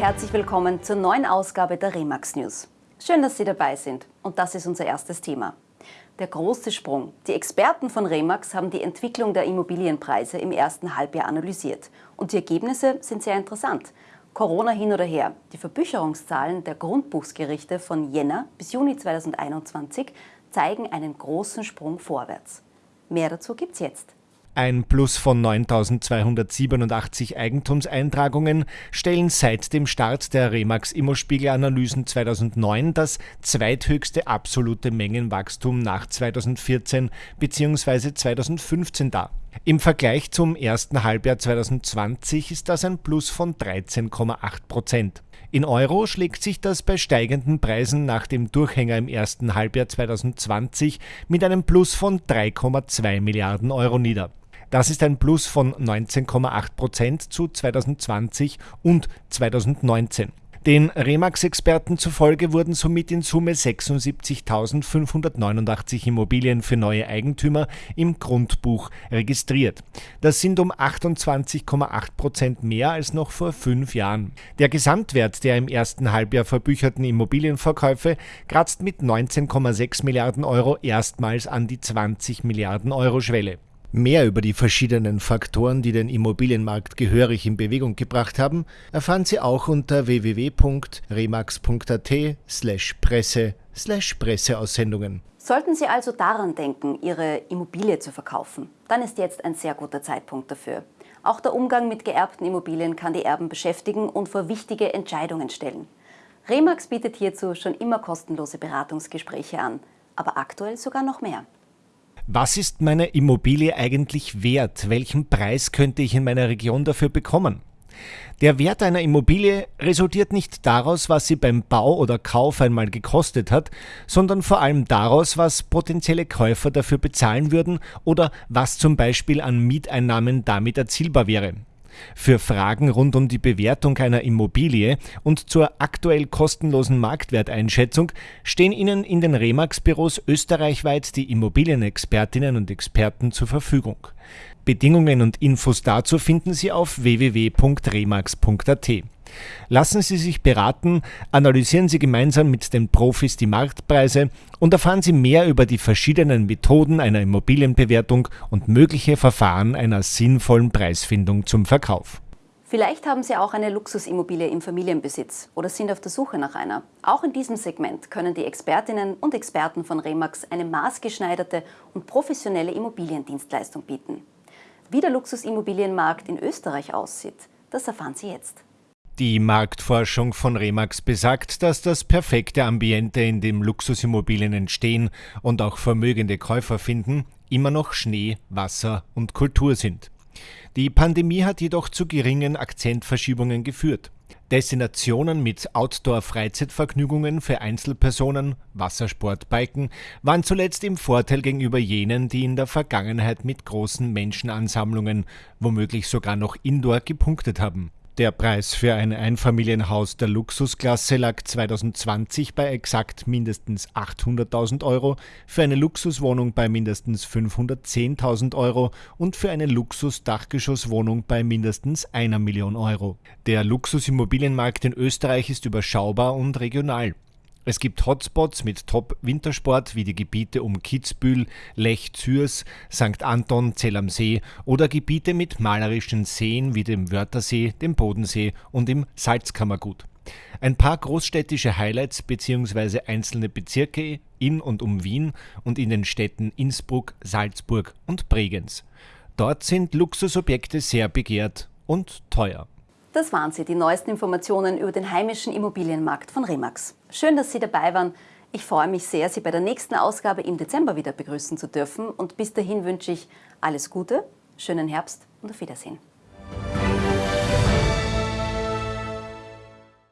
herzlich willkommen zur neuen Ausgabe der Remax News. Schön, dass Sie dabei sind und das ist unser erstes Thema. Der große Sprung. Die Experten von Remax haben die Entwicklung der Immobilienpreise im ersten Halbjahr analysiert und die Ergebnisse sind sehr interessant. Corona hin oder her. Die Verbücherungszahlen der Grundbuchsgerichte von Jänner bis Juni 2021 zeigen einen großen Sprung vorwärts. Mehr dazu gibt's jetzt. Ein Plus von 9.287 Eigentumseintragungen stellen seit dem Start der Remax Immospiegel-Analysen 2009 das zweithöchste absolute Mengenwachstum nach 2014 bzw. 2015 dar. Im Vergleich zum ersten Halbjahr 2020 ist das ein Plus von 13,8 Prozent. In Euro schlägt sich das bei steigenden Preisen nach dem Durchhänger im ersten Halbjahr 2020 mit einem Plus von 3,2 Milliarden Euro nieder. Das ist ein Plus von 19,8 Prozent zu 2020 und 2019. Den Remax-Experten zufolge wurden somit in Summe 76.589 Immobilien für neue Eigentümer im Grundbuch registriert. Das sind um 28,8 Prozent mehr als noch vor fünf Jahren. Der Gesamtwert der im ersten Halbjahr verbücherten Immobilienverkäufe kratzt mit 19,6 Milliarden Euro erstmals an die 20 Milliarden Euro Schwelle. Mehr über die verschiedenen Faktoren, die den Immobilienmarkt gehörig in Bewegung gebracht haben, erfahren Sie auch unter www.remax.at slash presse slash Presseaussendungen. Sollten Sie also daran denken, Ihre Immobilie zu verkaufen, dann ist jetzt ein sehr guter Zeitpunkt dafür. Auch der Umgang mit geerbten Immobilien kann die Erben beschäftigen und vor wichtige Entscheidungen stellen. Remax bietet hierzu schon immer kostenlose Beratungsgespräche an, aber aktuell sogar noch mehr. Was ist meine Immobilie eigentlich wert? Welchen Preis könnte ich in meiner Region dafür bekommen? Der Wert einer Immobilie resultiert nicht daraus, was sie beim Bau oder Kauf einmal gekostet hat, sondern vor allem daraus, was potenzielle Käufer dafür bezahlen würden oder was zum Beispiel an Mieteinnahmen damit erzielbar wäre. Für Fragen rund um die Bewertung einer Immobilie und zur aktuell kostenlosen Marktwerteinschätzung stehen Ihnen in den Remax-Büros österreichweit die Immobilienexpertinnen und Experten zur Verfügung. Bedingungen und Infos dazu finden Sie auf www.remax.at. Lassen Sie sich beraten, analysieren Sie gemeinsam mit den Profis die Marktpreise und erfahren Sie mehr über die verschiedenen Methoden einer Immobilienbewertung und mögliche Verfahren einer sinnvollen Preisfindung zum Verkauf. Vielleicht haben Sie auch eine Luxusimmobilie im Familienbesitz oder sind auf der Suche nach einer. Auch in diesem Segment können die Expertinnen und Experten von Remax eine maßgeschneiderte und professionelle Immobiliendienstleistung bieten. Wie der Luxusimmobilienmarkt in Österreich aussieht, das erfahren Sie jetzt. Die Marktforschung von Remax besagt, dass das perfekte Ambiente, in dem Luxusimmobilien entstehen und auch vermögende Käufer finden, immer noch Schnee, Wasser und Kultur sind. Die Pandemie hat jedoch zu geringen Akzentverschiebungen geführt. Destinationen mit Outdoor-Freizeitvergnügungen für Einzelpersonen, Wassersport, Biken waren zuletzt im Vorteil gegenüber jenen, die in der Vergangenheit mit großen Menschenansammlungen, womöglich sogar noch indoor gepunktet haben. Der Preis für ein Einfamilienhaus der Luxusklasse lag 2020 bei exakt mindestens 800.000 Euro, für eine Luxuswohnung bei mindestens 510.000 Euro und für eine Luxus-Dachgeschosswohnung bei mindestens einer Million Euro. Der Luxusimmobilienmarkt in Österreich ist überschaubar und regional. Es gibt Hotspots mit Top-Wintersport wie die Gebiete um Kitzbühel, Lech, Zürs, St. Anton, Zell am See oder Gebiete mit malerischen Seen wie dem Wörthersee, dem Bodensee und im Salzkammergut. Ein paar großstädtische Highlights bzw. einzelne Bezirke in und um Wien und in den Städten Innsbruck, Salzburg und Bregenz. Dort sind Luxusobjekte sehr begehrt und teuer. Das waren sie, die neuesten Informationen über den heimischen Immobilienmarkt von Remax. Schön, dass Sie dabei waren. Ich freue mich sehr, Sie bei der nächsten Ausgabe im Dezember wieder begrüßen zu dürfen. Und bis dahin wünsche ich alles Gute, schönen Herbst und auf Wiedersehen.